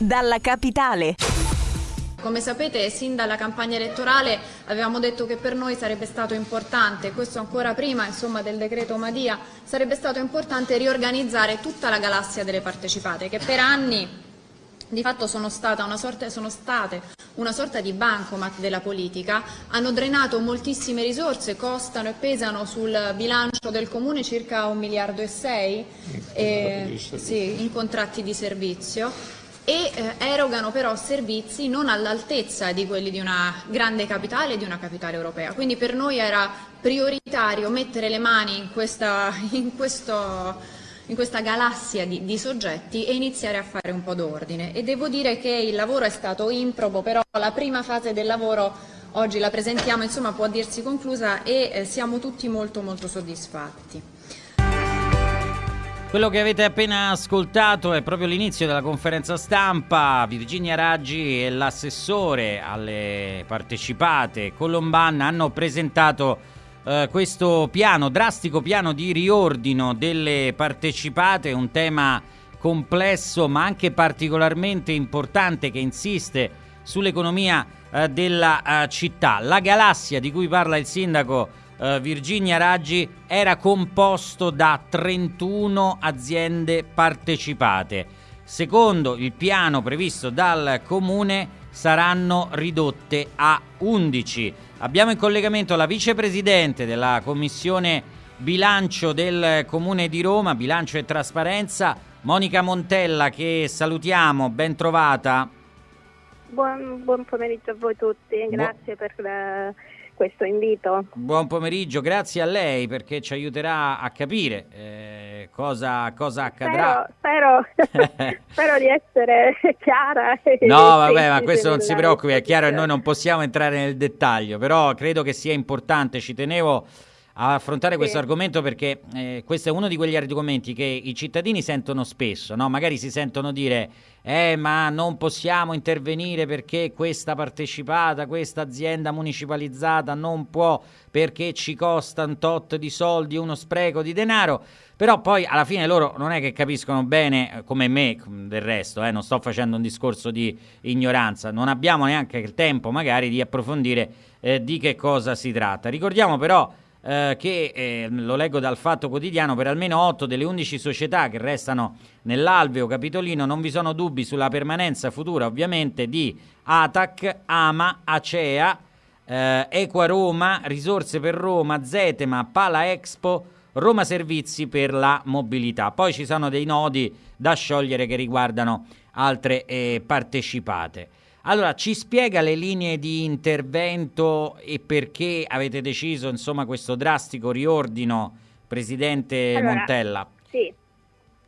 dalla capitale. Come sapete, sin dalla campagna elettorale avevamo detto che per noi sarebbe stato importante, questo ancora prima insomma, del decreto Madia, sarebbe stato importante riorganizzare tutta la galassia delle partecipate, che per anni di fatto sono, una sorta, sono state una sorta di bancomat della politica, hanno drenato moltissime risorse, costano e pesano sul bilancio del Comune circa un miliardo e sei eh, sì, in contratti di servizio e eh, erogano però servizi non all'altezza di quelli di una grande capitale e di una capitale europea. Quindi per noi era prioritario mettere le mani in questa, in questo, in questa galassia di, di, soggetti e iniziare a fare un po' d'ordine. E devo dire che il lavoro è stato improbo, però la prima fase del lavoro oggi la presentiamo, insomma può dirsi conclusa e eh, siamo tutti molto molto soddisfatti. Quello che avete appena ascoltato è proprio l'inizio della conferenza stampa. Virginia Raggi e l'assessore alle partecipate Colomban hanno presentato eh, questo piano, drastico piano di riordino delle partecipate, un tema complesso ma anche particolarmente importante che insiste sull'economia eh, della eh, città. La galassia di cui parla il sindaco eh, Virginia Raggi era composto da 31 aziende partecipate. Secondo il piano previsto dal comune saranno ridotte a 11. Abbiamo in collegamento la vicepresidente della commissione bilancio del comune di Roma, bilancio e trasparenza, Monica Montella che salutiamo, ben trovata. Buon, buon pomeriggio a voi tutti, grazie Bu- per la questo invito. Buon pomeriggio, grazie a lei perché ci aiuterà a capire eh, cosa, cosa, accadrà. Spero, spero, spero, di essere chiara. No, vabbè, ma questo non si preoccupi, è chiaro che noi non possiamo entrare nel dettaglio, però credo che sia importante, ci tenevo a affrontare sì. questo argomento perché eh, questo è uno di quegli argomenti che i cittadini sentono spesso, no? magari si sentono dire eh ma non possiamo intervenire perché questa partecipata, questa azienda municipalizzata non può perché ci costa un tot di soldi, uno spreco di denaro, però poi alla fine loro non è che capiscono bene eh, come me del resto, eh, non sto facendo un discorso di ignoranza, non abbiamo neanche il tempo magari di approfondire eh, di che cosa si tratta. Ricordiamo però eh, che, eh, lo leggo dal Fatto Quotidiano, per almeno 8 delle 11 società che restano nell'alveo capitolino non vi sono dubbi sulla permanenza futura ovviamente di ATAC, AMA, ACEA, eh, Equa Roma, Risorse per Roma, Zetema, Pala Expo, Roma Servizi per la mobilità. Poi ci sono dei nodi da sciogliere che riguardano altre eh, partecipate. Allora, ci spiega le linee di intervento e perché avete deciso, insomma, questo drastico riordino, Presidente allora, Montella? Sì,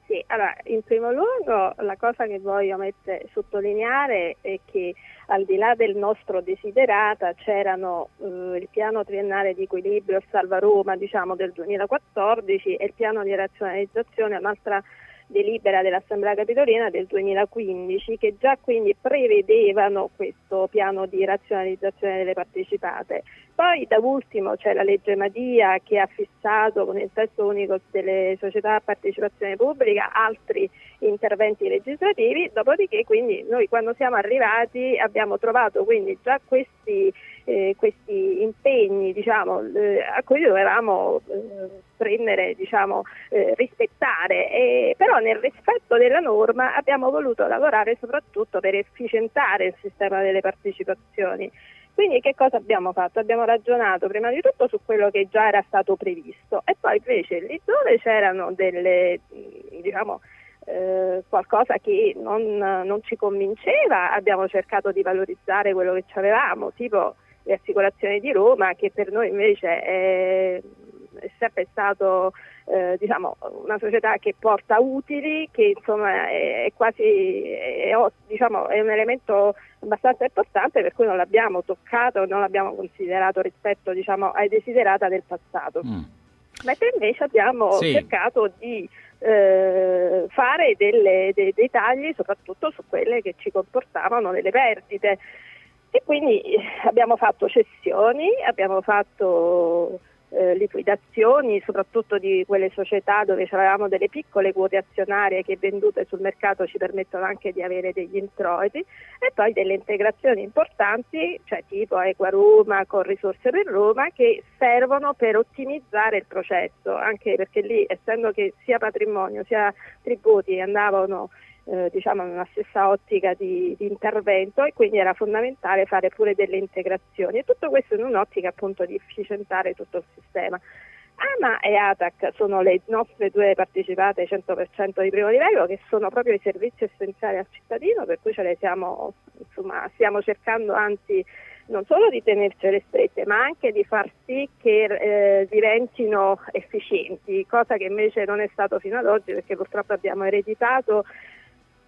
sì, allora, in primo luogo la cosa che voglio mettere, sottolineare è che al di là del nostro desiderata c'erano eh, il piano triennale di equilibrio Salva Roma diciamo, del 2014 e il piano di razionalizzazione, un'altra delibera dell'Assemblea Capitolina del 2015 che già quindi prevedevano questo piano di razionalizzazione delle partecipate. Poi da ultimo c'è la legge Madia che ha fissato con il testo unico delle società a partecipazione pubblica altri interventi legislativi, dopodiché quindi noi quando siamo arrivati abbiamo trovato quindi già questi, eh, questi impegni diciamo, eh, a cui dovevamo eh, prendere, diciamo, eh, rispettare, e, però nel rispetto della norma abbiamo voluto lavorare soprattutto per efficientare il sistema delle partecipazioni. Quindi che cosa abbiamo fatto? Abbiamo ragionato prima di tutto su quello che già era stato previsto e poi invece lì dove c'erano delle, diciamo, eh, qualcosa che non, non, ci convinceva, abbiamo cercato di valorizzare quello che avevamo, tipo le assicurazioni di Roma, che per noi invece è, è sempre stato eh, diciamo, una società che porta utili, che insomma è, è quasi è, diciamo, è un elemento abbastanza importante per cui non l'abbiamo toccato, non l'abbiamo considerato rispetto diciamo, ai desiderata del passato. Mm. Mentre invece abbiamo sì. cercato di eh, fare delle, dei, dei tagli soprattutto su quelle che ci comportavano delle perdite. E quindi abbiamo fatto cessioni, abbiamo fatto eh, liquidazioni, soprattutto di quelle società dove avevamo delle piccole quote azionarie che vendute sul mercato ci permettono anche di avere degli introiti e poi delle integrazioni importanti, cioè tipo Equa Roma con risorse per Roma, che servono per ottimizzare il processo, anche perché lì essendo che sia patrimonio sia tributi andavano eh, diciamo una stessa ottica di, di, intervento e quindi era fondamentale fare pure delle integrazioni e tutto questo in un'ottica appunto di efficientare tutto il sistema. AMA e ATAC sono le nostre due partecipate 100% di primo livello che sono proprio i servizi essenziali al cittadino per cui ce le siamo, insomma, stiamo cercando anzi non solo di tenercele strette ma anche di far sì che eh, diventino efficienti, cosa che invece non è stato fino ad oggi perché purtroppo abbiamo ereditato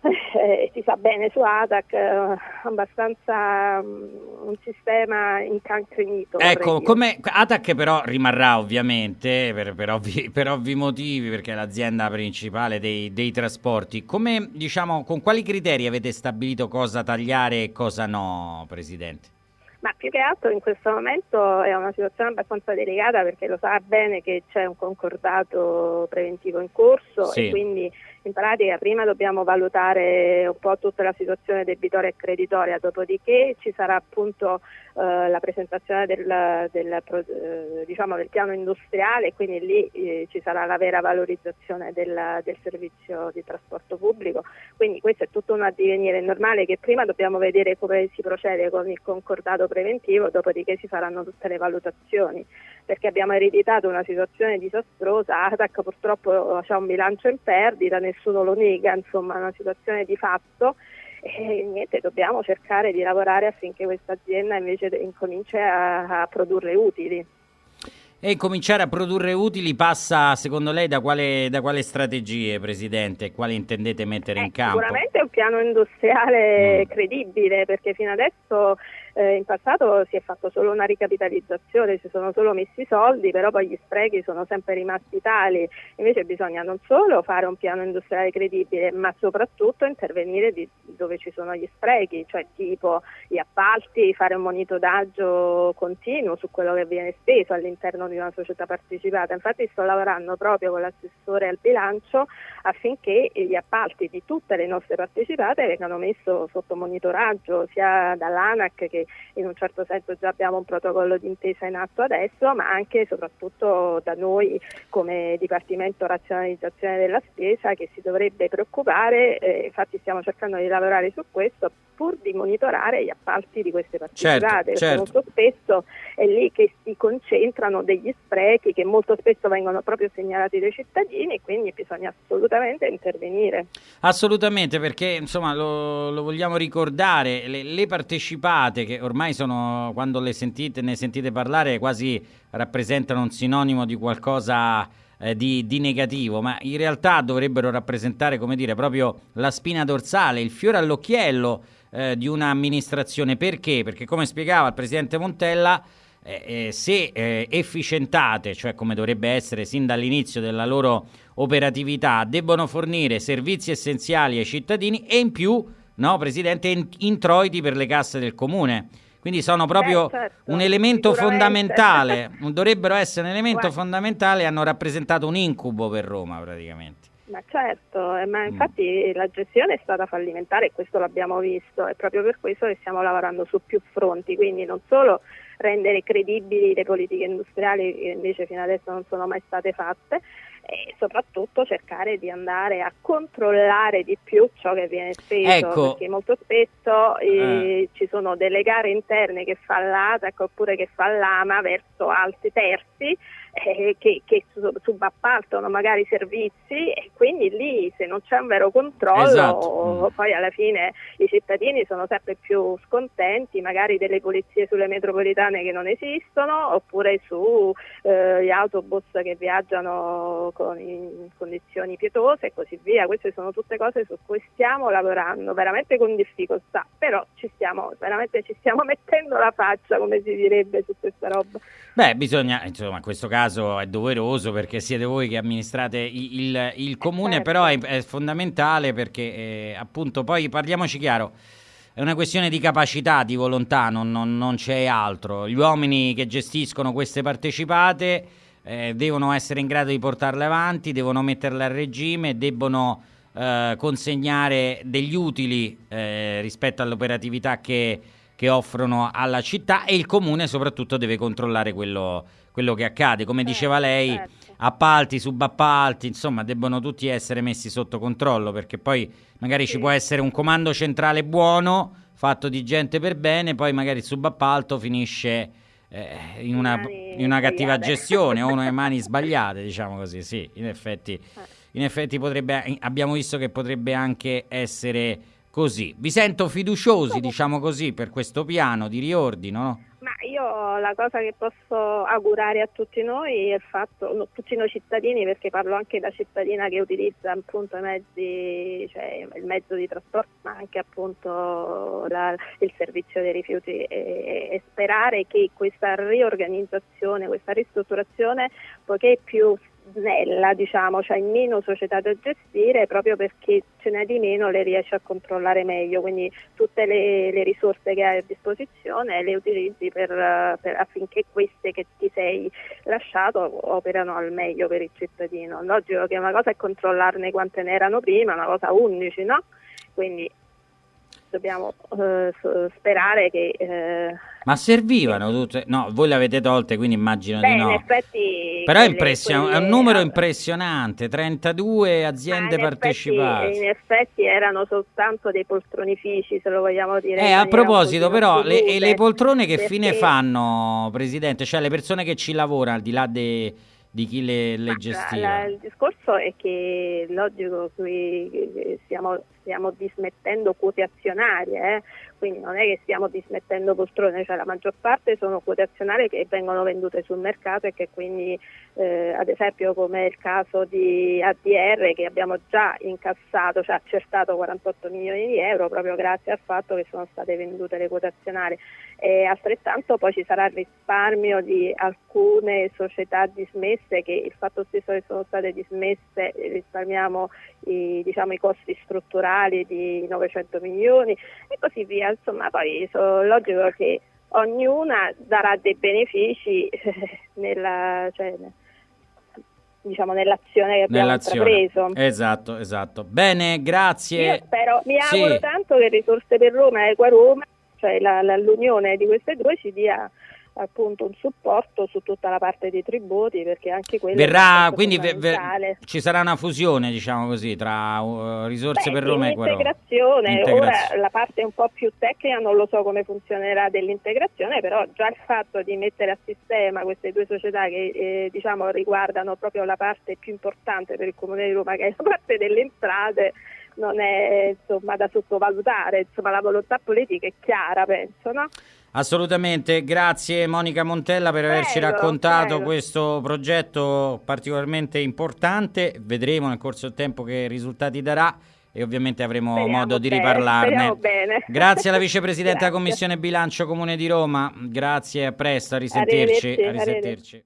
eh, si sa bene su ATAC, eh, abbastanza um, un sistema incancrenito. Ecco, come ATAC però rimarrà ovviamente per, per, ovvi, per, ovvi, motivi perché è l'azienda principale dei, dei trasporti. Come, diciamo, con quali criteri avete stabilito cosa tagliare e cosa no, Presidente? Ma più che altro in questo momento è una situazione abbastanza delicata perché lo sa bene che c'è un concordato preventivo in corso sì. e quindi in pratica prima dobbiamo valutare un po' tutta la situazione debitoria e creditoria, dopodiché ci sarà appunto eh, la presentazione del, del, eh, diciamo del, piano industriale e quindi lì eh, ci sarà la vera valorizzazione del, del, servizio di trasporto pubblico. Quindi questo è tutto un addivenire normale che prima dobbiamo vedere come si procede con il concordato preventivo, dopodiché si faranno tutte le valutazioni perché abbiamo ereditato una situazione disastrosa, ATAC purtroppo ha un bilancio in perdita, nessuno lo nega, insomma è una situazione di fatto e niente, dobbiamo cercare di lavorare affinché questa azienda invece incominci a, a produrre utili. E cominciare a produrre utili passa, secondo lei, da quale, da quale strategie, Presidente? Quali intendete mettere eh, in campo? Sicuramente un piano industriale mm. credibile, perché fino adesso eh, in passato si è fatto solo una ricapitalizzazione, si sono solo messi i soldi, però poi gli sprechi sono sempre rimasti tali. Invece bisogna non solo fare un piano industriale credibile, ma soprattutto intervenire dove ci sono gli sprechi, cioè tipo gli appalti, fare un monitoraggio continuo su quello che viene speso all'interno di una società partecipata. Infatti sto lavorando proprio con l'assessore al bilancio affinché gli appalti di tutte le nostre partecipate vengano messi sotto monitoraggio sia dall'ANAC che in un certo senso già abbiamo un protocollo d'intesa in atto adesso, ma anche e soprattutto da noi come Dipartimento Razionalizzazione della Spesa che si dovrebbe preoccupare, eh, infatti stiamo cercando di lavorare su questo pur di monitorare gli appalti di queste partecipate, certo, certo. molto spesso è lì che si concentrano degli sprechi che molto spesso vengono proprio segnalati dai cittadini e quindi bisogna assolutamente intervenire. Assolutamente, perché insomma lo, lo vogliamo ricordare, le, le partecipate che ormai sono, quando le sentite, ne sentite parlare, quasi rappresentano un sinonimo di qualcosa eh, di, di, negativo, ma in realtà dovrebbero rappresentare, come dire, proprio la spina dorsale, il fiore all'occhiello eh, di un'amministrazione. Perché? Perché come spiegava il Presidente Montella, eh, eh, se eh, efficientate, cioè come dovrebbe essere sin dall'inizio della loro operatività, debbono fornire servizi essenziali ai cittadini e in più no, Presidente, introiti per le casse del comune. Quindi sono proprio eh, certo, un elemento fondamentale, dovrebbero essere un elemento Guarda. fondamentale hanno rappresentato un incubo per Roma praticamente. Ma certo, eh, ma mm. infatti mm. la gestione è stata fallimentare e questo l'abbiamo visto, è proprio per questo che stiamo lavorando su più fronti, quindi non solo rendere credibili le politiche industriali che invece fino adesso non sono mai state fatte, e soprattutto cercare di andare a controllare di più ciò che viene speso ecco. perché molto spesso eh, eh. ci sono delle gare interne che fa l'ATAC oppure che fa l'AMA verso altri terzi eh, che, che, subappaltano magari servizi e quindi lì se non c'è un vero controllo esatto. poi alla fine i cittadini sono sempre più scontenti magari delle polizie sulle metropolitane che non esistono oppure sugli eh, autobus che viaggiano con, in condizioni pietose e così via. Queste sono tutte cose su cui stiamo lavorando veramente con difficoltà però ci stiamo veramente ci stiamo mettendo la faccia come si direbbe su questa roba. Beh bisogna insomma in questo caso caso è doveroso perché siete voi che amministrate il, il, il comune, certo. però è, è, fondamentale perché eh, appunto poi parliamoci chiaro. è una questione di capacità, di volontà, non, non, non c'è altro. Gli uomini che gestiscono queste partecipate eh, devono essere in grado di portarle avanti, devono metterle a regime, debbono eh, consegnare degli utili eh, rispetto all'operatività che, che, offrono alla città e il comune soprattutto deve controllare quello, quello che accade. Come diceva lei, certo. appalti, subappalti, insomma, debbono tutti essere messi sotto controllo perché poi magari sì. ci può essere un comando centrale buono fatto di gente per bene, poi magari il subappalto finisce eh, in, una, in, una, cattiva gestione o nelle mani sbagliate, diciamo così, sì, in effetti, eh. in effetti potrebbe, abbiamo visto che potrebbe anche essere così. Vi sento fiduciosi, diciamo così, per questo piano di riordino, no? Ma io la cosa che posso augurare a tutti noi è il fatto, tutti noi cittadini, perché parlo anche da cittadina che utilizza appunto i mezzi, cioè il mezzo di trasporto, ma anche appunto la, il servizio dei rifiuti e, e sperare che questa riorganizzazione, questa ristrutturazione, poiché più snella, diciamo, cioè meno società da gestire proprio perché ce n'è di meno le riesce a controllare meglio, quindi tutte le, le risorse che hai a disposizione le utilizzi per, per, affinché queste che ti sei lasciato operano al meglio per il cittadino. Logico che una cosa è controllarne quante ne erano prima, una cosa 11, no? Quindi dobbiamo eh, sperare che... Eh, Ma servivano tutte? No, voi le avete tolte, quindi immagino beh, di no. In effetti Però è, impression- quelle... è un numero impressionante, 32 aziende in partecipate. Effetti, in effetti erano soltanto dei poltronifici, se lo vogliamo dire. Eh, a proposito, però, le, le, poltrone che perché... fine fanno, Presidente? Cioè le persone che ci lavorano, al di là dei di chi le, le gestiva? il discorso è che logico qui stiamo, stiamo dismettendo quote azionarie, eh? quindi non è che stiamo dismettendo poltrone, cioè la maggior parte sono quote azionarie che vengono vendute sul mercato e che quindi eh, ad esempio come il caso di ADR che abbiamo già incassato, cioè accertato 48 milioni di euro proprio grazie al fatto che sono state vendute le quote azionarie e altrettanto poi ci sarà il risparmio di alcune società dismesse che il fatto stesso che sono state dismesse risparmiamo i, diciamo, i costi strutturali di 900 milioni e così via insomma poi so, logico che ognuna darà dei benefici nella, cioè, diciamo, nell'azione che abbiamo intrapreso. Esatto, esatto. Bene, grazie. Io spero, mi auguro sì. tanto che Risorse per Roma e Equa Roma, cioè la, la, l'unione di queste due, ci dia appunto un supporto su tutta la parte dei tributi perché anche quello verrà quindi ve, ve, ci sarà una fusione diciamo così tra uh, risorse Beh, per Roma e integrazione. integrazione ora la parte un po' più tecnica non lo so come funzionerà dell'integrazione però già il fatto di mettere a sistema queste due società che eh, diciamo riguardano proprio la parte più importante per il comune di Roma che è la parte delle entrate non è insomma da sottovalutare insomma la volontà politica è chiara penso no? Assolutamente, grazie Monica Montella per prego, averci raccontato prego. questo progetto particolarmente importante. Vedremo nel corso del tempo che risultati darà e ovviamente avremo speriamo modo di riparlarne. Grazie alla vicepresidente della Commissione Bilancio Comune di Roma. Grazie, a presto, a risentirci. Arrivederci, a risentirci.